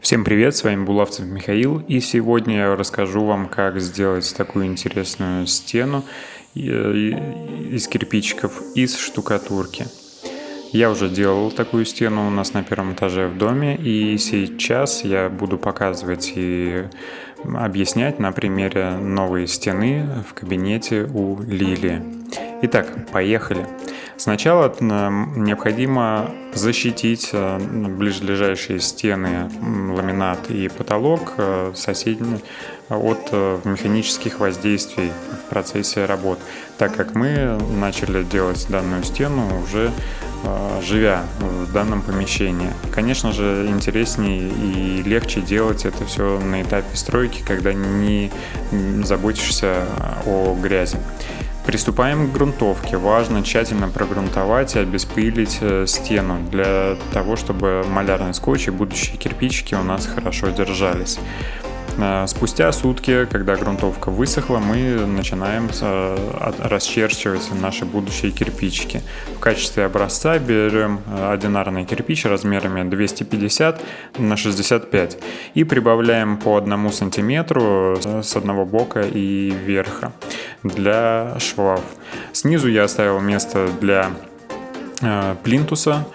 Всем привет, с вами Булавцев Михаил, и сегодня я расскажу вам, как сделать такую интересную стену из кирпичиков, из штукатурки. Я уже делал такую стену у нас на первом этаже в доме, и сейчас я буду показывать и объяснять на примере новой стены в кабинете у Лилии. Итак, поехали. Сначала необходимо защитить э, ближайшие стены, ламинат и потолок э, соседние от э, механических воздействий в процессе работ, так как мы начали делать данную стену уже живя в данном помещении. Конечно же, интереснее и легче делать это все на этапе стройки, когда не заботишься о грязи. Приступаем к грунтовке. Важно тщательно прогрунтовать и обеспылить э, стену для того, чтобы малярный скотч и будущие кирпичики у нас хорошо держались. Э, спустя сутки, когда грунтовка высохла, мы начинаем э, расчерчивать наши будущие кирпичики. В качестве образца берем одинарный кирпич размерами 250 на 65 и прибавляем по одному сантиметру с одного бока и верха для швов. Снизу я оставил место для плинтуса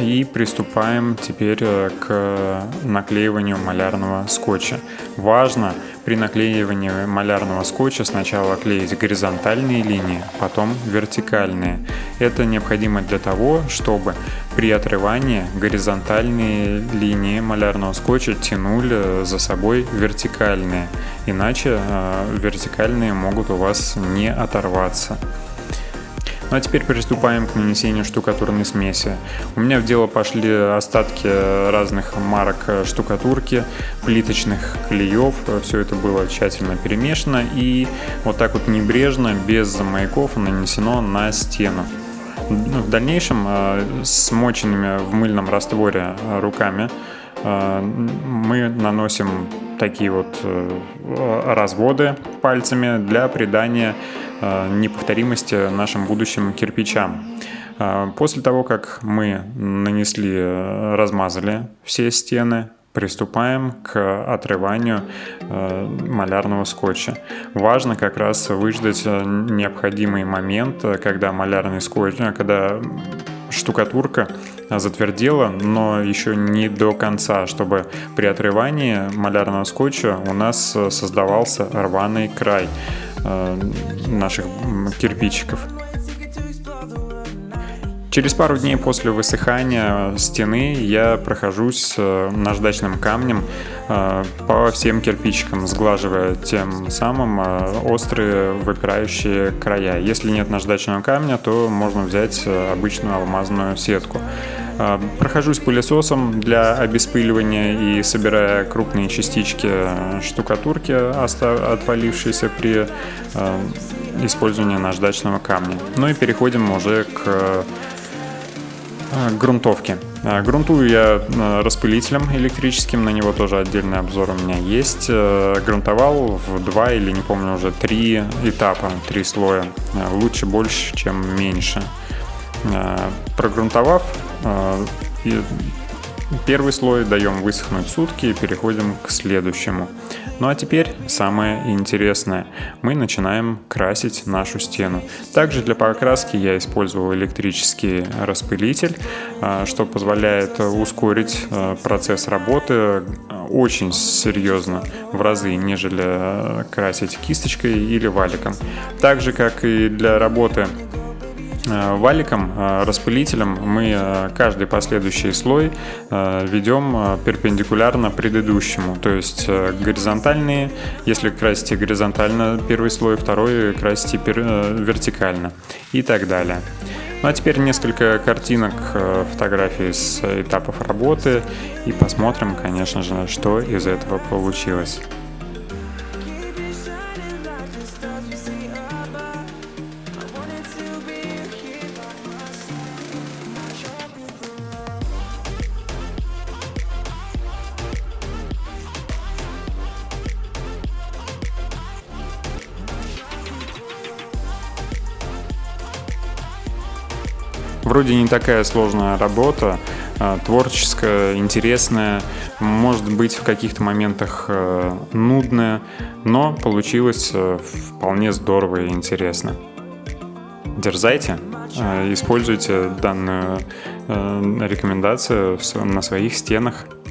и приступаем теперь э, к наклеиванию малярного скотча. Важно при наклеивании малярного скотча сначала клеить горизонтальные линии, потом вертикальные. Это необходимо для того, чтобы при отрывании горизонтальные линии малярного скотча тянули за собой вертикальные, иначе э, вертикальные могут у вас не оторваться. Ну а теперь приступаем к нанесению штукатурной смеси. У меня в дело пошли остатки разных марок штукатурки, плиточных клеев. Все это было тщательно перемешано и вот так вот небрежно, без маяков нанесено на стену. В дальнейшем э, смоченными в мыльном растворе э, руками э, мы наносим такие вот разводы пальцами для придания Э, неповторимости нашим будущим кирпичам. Э, после того, как мы нанесли, э, размазали все стены, приступаем к отрыванию малярного скотча. Важно как раз выждать необходимый момент, когда малярный скотч, когда штукатурка затвердела, но еще не до конца, чтобы при отрывании малярного скотча у нас создавался рваный край. Э, наших кирпичиков. Через пару дней после высыхания стены я прохожусь э, наждачным камнем э, по всем кирпичикам, сглаживая тем самым острые выпирающие края. Если нет наждачного камня, то можно взять обычную алмазную сетку. А, прохожусь пылесосом для обеспыливания и собирая крупные частички штукатурки, отвалившиеся при а, использовании наждачного камня. Ну и переходим уже к а, грунтовке. Грунтую я распылителем электрическим, на него тоже отдельный обзор у меня есть. Грунтовал в два или не помню уже три этапа, три слоя. Лучше больше, чем меньше. Прогрунтовав, а, и первый слой даем высохнуть сутки и переходим к следующему. Ну а теперь самое интересное. Мы начинаем красить нашу стену. Также для покраски я использовал электрический распылитель, а, что позволяет ускорить процесс работы очень серьезно в разы, нежели красить кисточкой или валиком. Так же, как и для работы Э, валиком, э, распылителем мы э, каждый последующий слой ведем перпендикулярно предыдущему, то есть горизонтальные, если красите горизонтально первый слой, второй красите вертикально и так далее. Ну а теперь несколько картинок, фотографий с этапов работы и посмотрим, конечно же, что из этого получилось. Вроде не такая сложная работа, творческое, интересное, может быть в каких-то моментах нудное, но получилось вполне здорово и интересно. Дерзайте, используйте данную рекомендацию на своих стенах –